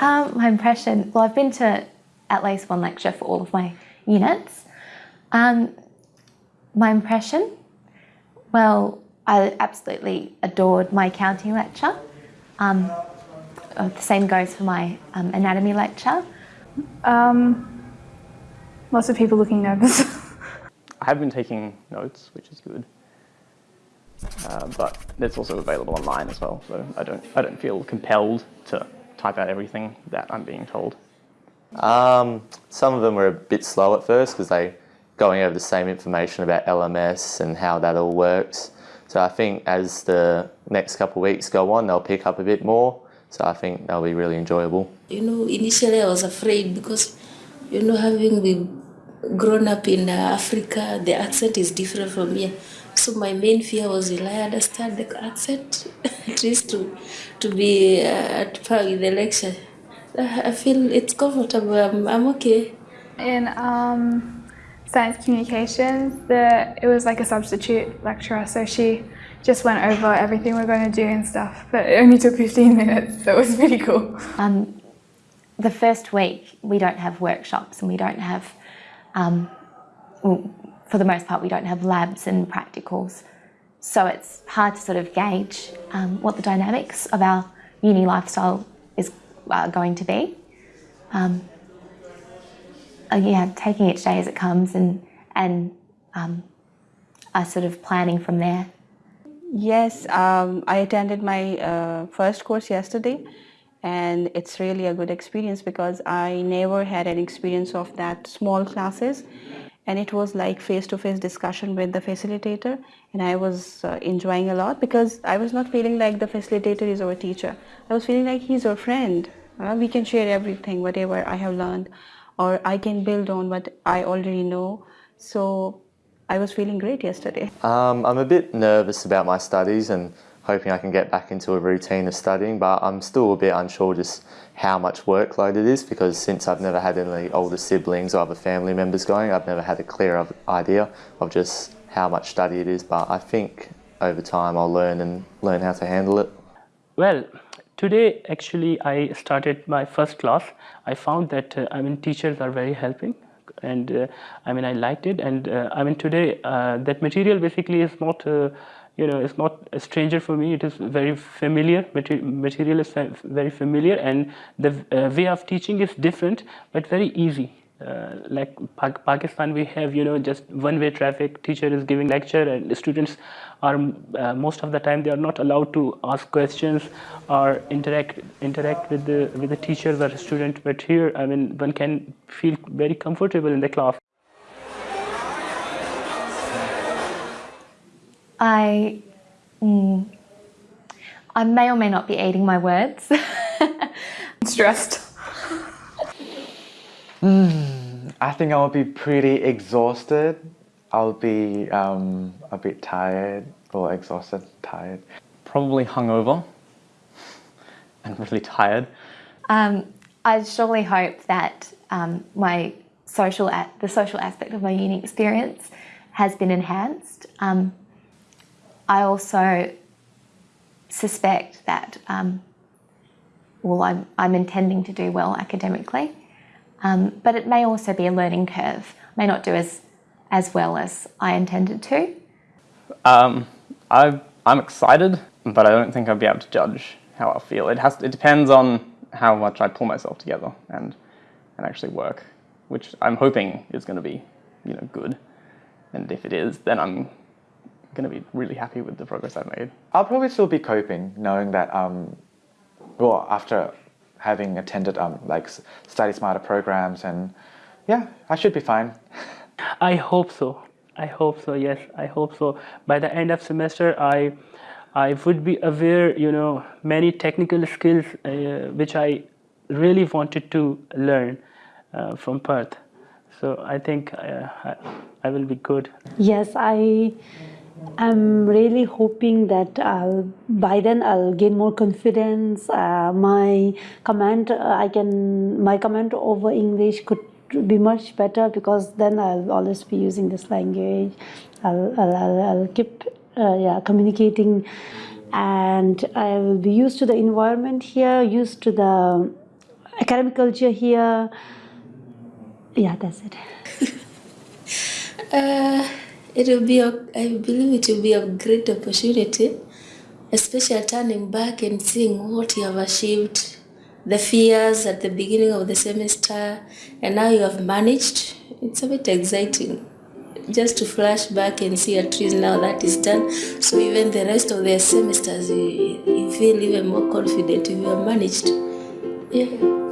Um, my impression, well, I've been to at least one lecture for all of my units. Um, my impression, well, I absolutely adored my accounting lecture. Um, uh, the same goes for my um, anatomy lecture. Um, lots of people looking nervous. I have been taking notes, which is good. Uh, but it's also available online as well, so I don't, I don't feel compelled to type out everything that I'm being told. Um, some of them were a bit slow at first because they going over the same information about LMS and how that all works. So I think as the next couple of weeks go on, they'll pick up a bit more. So I think they'll be really enjoyable. You know, initially I was afraid because, you know, having been grown up in Africa, the accent is different from here. So my main fear was, will I understand the accent? At least to, to be uh, at par with the lecture. I feel it's comfortable. I'm, I'm okay. In um, science communications, the, it was like a substitute lecturer, so she just went over everything we're going to do and stuff, but it only took 15 minutes, so it was really cool. Um, the first week, we don't have workshops and we don't have, um, well, for the most part, we don't have labs and practicals. So it's hard to sort of gauge um, what the dynamics of our uni lifestyle is uh, going to be. Um, uh, yeah, taking each day as it comes and, and um, sort of planning from there. Yes, um, I attended my uh, first course yesterday and it's really a good experience because I never had an experience of that small classes and it was like face-to-face -face discussion with the facilitator and I was uh, enjoying a lot because I was not feeling like the facilitator is our teacher. I was feeling like he's our friend. Uh, we can share everything, whatever I have learned or I can build on what I already know. So I was feeling great yesterday. Um, I'm a bit nervous about my studies and hoping I can get back into a routine of studying, but I'm still a bit unsure just how much workload it is because since I've never had any older siblings or other family members going, I've never had a clear idea of just how much study it is, but I think over time I'll learn and learn how to handle it. Well, today actually I started my first class. I found that uh, I mean teachers are very helping and uh, I mean I liked it and uh, I mean today uh, that material basically is not uh, you know it's not a stranger for me. It is very familiar material is very familiar and the uh, way of teaching is different but very easy. Uh, like pa Pakistan we have you know just one way traffic. Teacher is giving lecture and students are uh, most of the time they are not allowed to ask questions or interact interact with the with the teachers or student. But here I mean one can feel very comfortable in the class I, mm, I may or may not be eating my words. I'm stressed. Mm, I think I'll be pretty exhausted. I'll be um, a bit tired or exhausted, tired. Probably hungover and really tired. Um, I surely hope that um, my social, the social aspect of my uni experience has been enhanced. Um, I also suspect that, um, well, I'm, I'm intending to do well academically, um, but it may also be a learning curve. I may not do as, as well as I intended to. Um, I, I'm excited, but I don't think I'll be able to judge how I feel. It, has, it depends on how much I pull myself together and, and actually work, which I'm hoping is going to be you know, good. And if it is, then I'm going to be really happy with the progress I've made. I'll probably still be coping, knowing that, um, well, after having attended um, like study smarter programs and yeah, I should be fine. I hope so. I hope so, yes, I hope so. By the end of semester, I, I would be aware, you know, many technical skills uh, which I really wanted to learn uh, from Perth. So I think uh, I, I will be good. Yes, I I'm really hoping that I'll, by then I'll gain more confidence. Uh, my comment, uh, I can, my comment over English could be much better because then I'll always be using this language. I'll, I'll, I'll keep, uh, yeah, communicating and I will be used to the environment here, used to the academic culture here. Yeah, that's it. It will be, a, I believe it will be a great opportunity, especially turning back and seeing what you have achieved, the fears at the beginning of the semester, and now you have managed. It's a bit exciting just to flash back and see at least now that is done. So even the rest of the semesters, you, you feel even more confident if you have managed. Yeah.